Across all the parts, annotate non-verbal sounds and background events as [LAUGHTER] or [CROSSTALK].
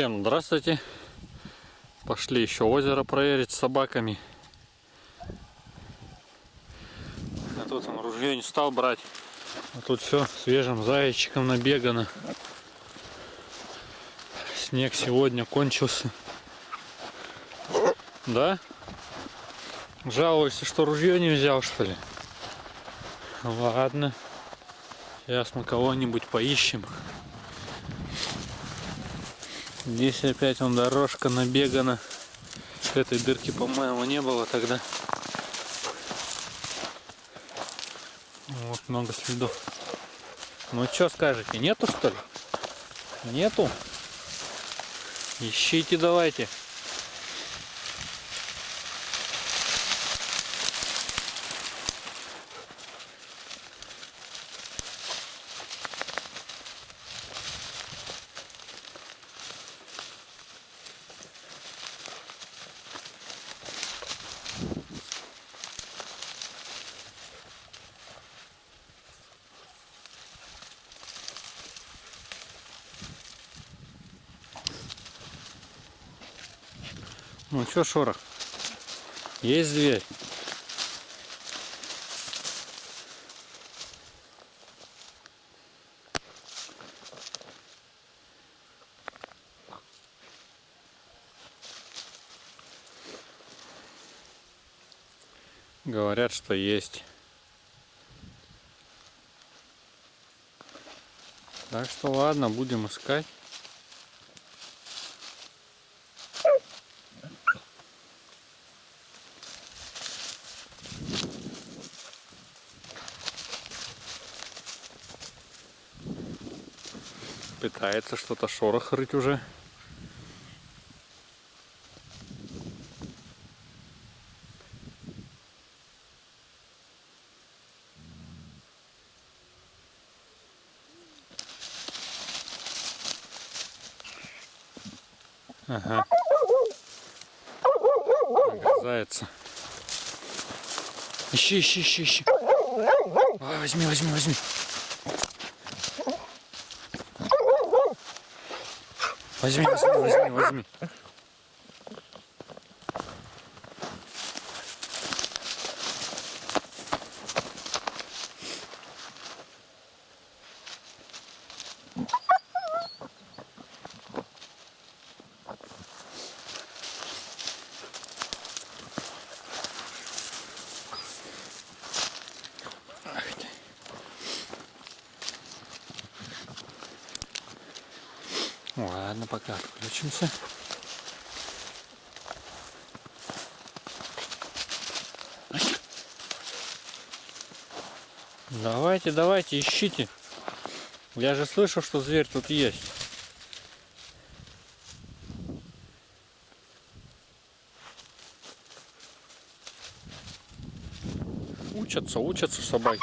Всем здравствуйте. Пошли еще озеро проверить с собаками. А тут он ружье не стал брать. А тут все свежим зайчиком набегано. Снег сегодня кончился. Да? Жалуешься, что ружье не взял, что ли? Ладно. Сейчас мы кого-нибудь поищем. Здесь опять он дорожка набегана. Этой дырки, по-моему, не было тогда. Вот много следов. Ну что скажете, нету что ли? Нету? Ищите давайте. Ну что, шорох? Есть дверь? Говорят, что есть. Так что ладно, будем искать. Пытается что-то шорох рыть уже. Ага. Огрызается. Ищи, ищи, ищи, ищи. Возьми, возьми, возьми. Возьми, возьми, возьми, возьми. Ладно, пока отключимся. Давайте, давайте, ищите. Я же слышал, что зверь тут есть. Учатся, учатся собаки.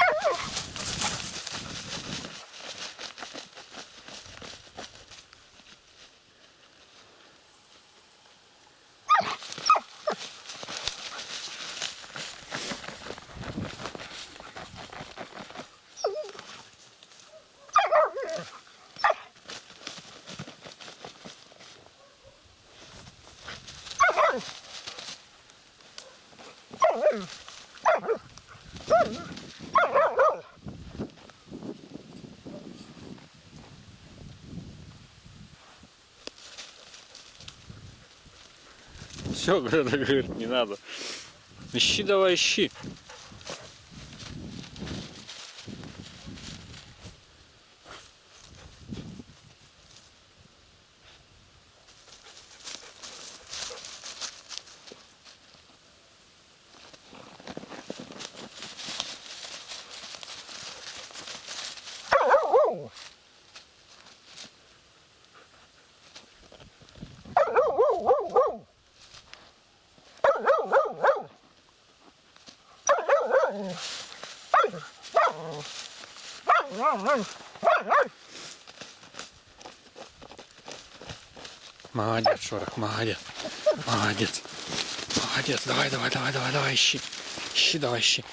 Все, [LAUGHS] говорит, не надо. Ищи давай, ищи. Молодец, Шорох, молодец. Молодец. Молодец. Давай, давай, давай, давай, давай, ищи. Ищи, давай, ищи.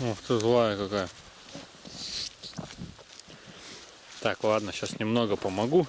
Ух ты, злая какая. Так, ладно, сейчас немного помогу.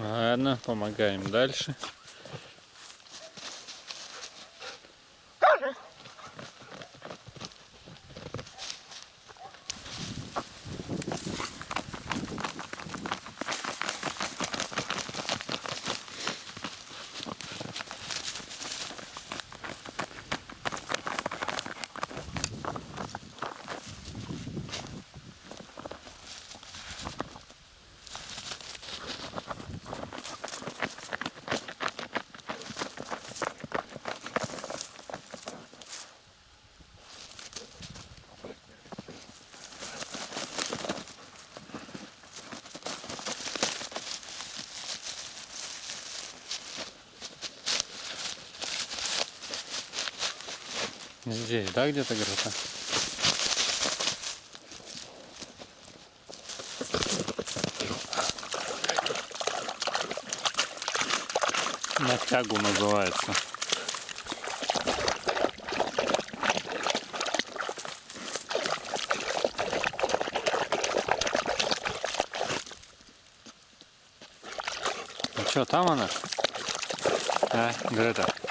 Ладно, помогаем дальше. Здесь, да, где-то где-то? На тягу называется. Ну что, там она? А, Грета?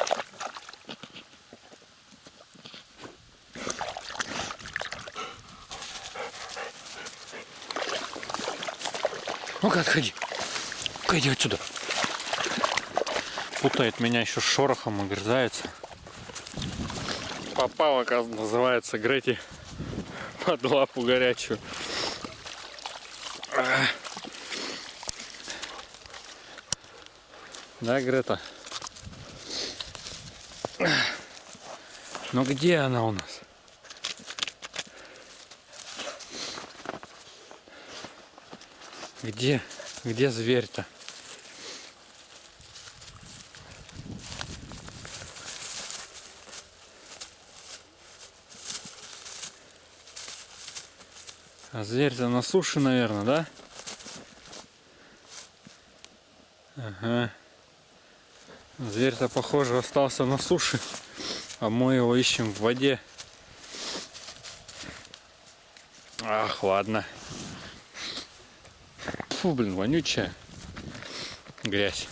Ну-ка, отходи. Ну-ка, иди отсюда. Путает меня еще с шорохом, огрызается. Попал, оказывается, называется Грети под лапу горячую. Да, Грета? Ну где она у нас? Где, где зверь-то? А зверь-то на суше, наверное, да? Ага. Зверь-то, похоже, остался на суше, а мы его ищем в воде. Ах, ладно. Фу, блин, вонючая грязь.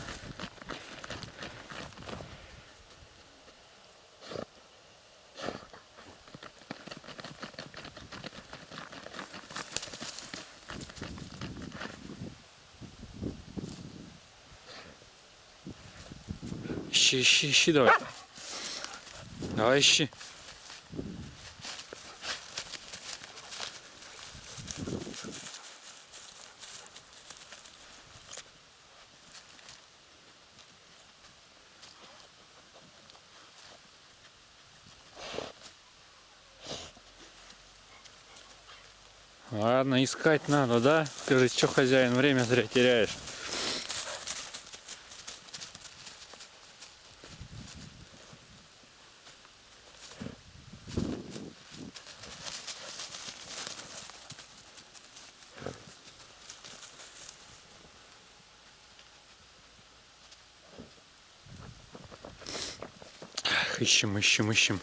Ищи, ищи, ищи давай. Давай ищи. Ладно, искать надо, да? Скажи, что хозяин, время зря теряешь. Ищем, ищем, ищем.